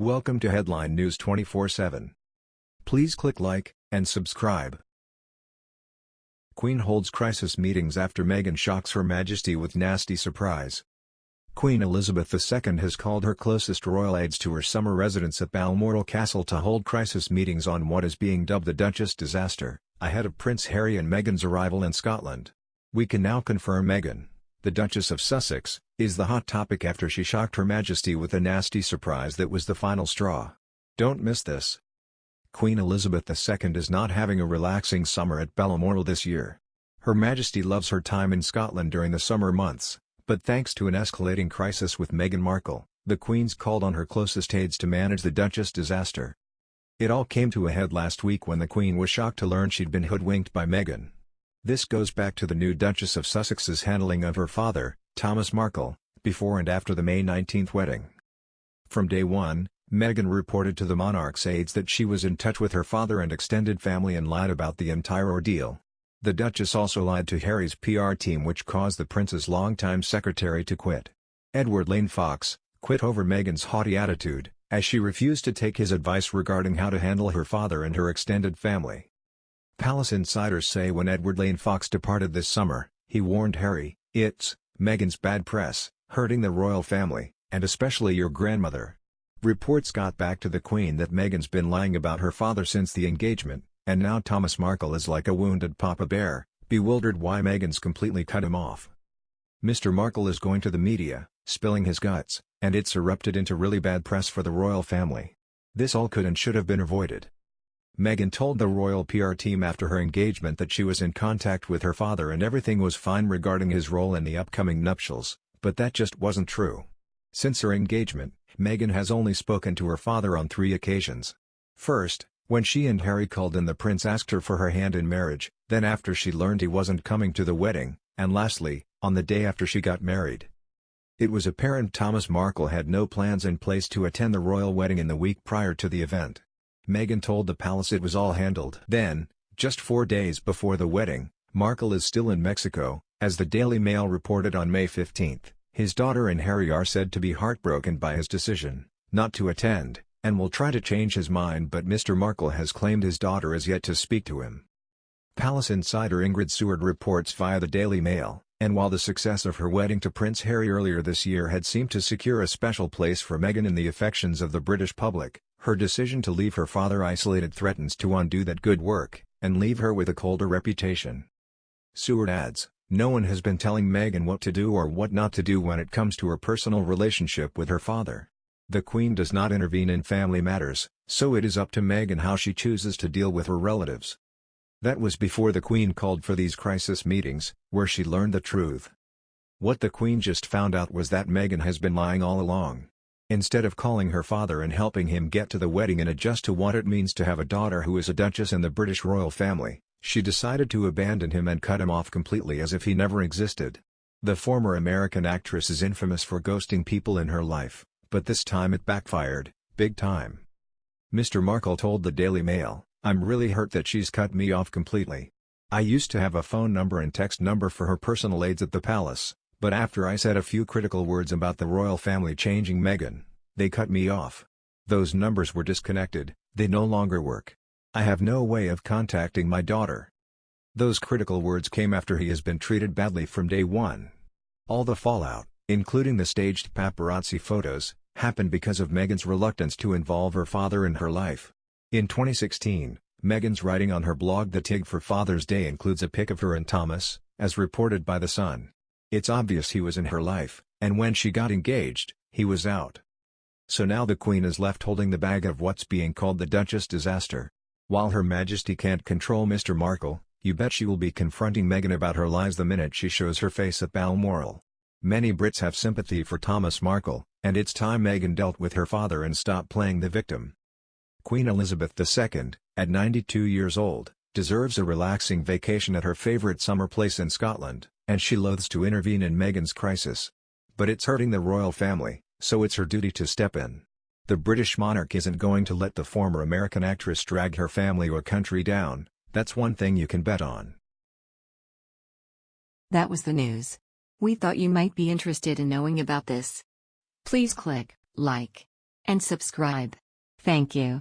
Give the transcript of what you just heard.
Welcome to Headline News 24/7. Please click like and subscribe. Queen holds crisis meetings after Meghan shocks Her Majesty with nasty surprise. Queen Elizabeth II has called her closest royal aides to her summer residence at Balmoral Castle to hold crisis meetings on what is being dubbed the Duchess disaster, ahead of Prince Harry and Meghan's arrival in Scotland. We can now confirm Meghan, the Duchess of Sussex, is the hot topic after she shocked Her Majesty with a nasty surprise that was the final straw. Don't miss this. Queen Elizabeth II is not having a relaxing summer at Balmoral this year. Her Majesty loves her time in Scotland during the summer months, but thanks to an escalating crisis with Meghan Markle, the Queen's called on her closest aides to manage the Duchess disaster. It all came to a head last week when the Queen was shocked to learn she'd been hoodwinked by Meghan. This goes back to the new Duchess of Sussex's handling of her father, Thomas Markle, before and after the May 19 wedding. From day one, Meghan reported to the monarch's aides that she was in touch with her father and extended family and lied about the entire ordeal. The Duchess also lied to Harry's PR team which caused the prince's longtime secretary to quit. Edward Lane Fox, quit over Meghan's haughty attitude, as she refused to take his advice regarding how to handle her father and her extended family. Palace insiders say when Edward Lane Fox departed this summer, he warned Harry, it's, Meghan's bad press, hurting the royal family, and especially your grandmother. Reports got back to the Queen that Meghan's been lying about her father since the engagement, and now Thomas Markle is like a wounded papa bear, bewildered why Meghan's completely cut him off. Mr. Markle is going to the media, spilling his guts, and it's erupted into really bad press for the royal family. This all could and should have been avoided. Meghan told the royal PR team after her engagement that she was in contact with her father and everything was fine regarding his role in the upcoming nuptials, but that just wasn't true. Since her engagement, Meghan has only spoken to her father on three occasions. First, when she and Harry called and the prince asked her for her hand in marriage, then after she learned he wasn't coming to the wedding, and lastly, on the day after she got married. It was apparent Thomas Markle had no plans in place to attend the royal wedding in the week prior to the event. Meghan told the palace it was all handled. Then, just four days before the wedding, Markle is still in Mexico, as the Daily Mail reported on May 15. His daughter and Harry are said to be heartbroken by his decision, not to attend, and will try to change his mind but Mr. Markle has claimed his daughter is yet to speak to him. Palace insider Ingrid Seward reports via the Daily Mail, and while the success of her wedding to Prince Harry earlier this year had seemed to secure a special place for Meghan in the affections of the British public, her decision to leave her father isolated threatens to undo that good work, and leave her with a colder reputation. Seward adds, no one has been telling Meghan what to do or what not to do when it comes to her personal relationship with her father. The Queen does not intervene in family matters, so it is up to Meghan how she chooses to deal with her relatives. That was before the Queen called for these crisis meetings, where she learned the truth. What the Queen just found out was that Meghan has been lying all along. Instead of calling her father and helping him get to the wedding and adjust to what it means to have a daughter who is a duchess in the British royal family, she decided to abandon him and cut him off completely as if he never existed. The former American actress is infamous for ghosting people in her life, but this time it backfired, big time. Mr. Markle told the Daily Mail, I'm really hurt that she's cut me off completely. I used to have a phone number and text number for her personal aides at the palace, but after I said a few critical words about the royal family changing Meghan, they cut me off. Those numbers were disconnected, they no longer work. I have no way of contacting my daughter. Those critical words came after he has been treated badly from day one. All the fallout, including the staged paparazzi photos, happened because of Meghan's reluctance to involve her father in her life. In 2016, Meghan's writing on her blog The Tig for Father's Day includes a pic of her and Thomas, as reported by The Sun. It's obvious he was in her life, and when she got engaged, he was out. So now the Queen is left holding the bag of what's being called the Duchess disaster. While Her Majesty can't control Mr. Markle, you bet she will be confronting Meghan about her lies the minute she shows her face at Balmoral. Many Brits have sympathy for Thomas Markle, and it's time Meghan dealt with her father and stopped playing the victim. Queen Elizabeth II, at 92 years old, deserves a relaxing vacation at her favourite summer place in Scotland and she loathes to intervene in Meghan's crisis. But it's hurting the royal family, so it's her duty to step in. The British monarch isn't going to let the former American actress drag her family or country down, that's one thing you can bet on. That was the news. We thought you might be interested in knowing about this. Please click like and subscribe. Thank you.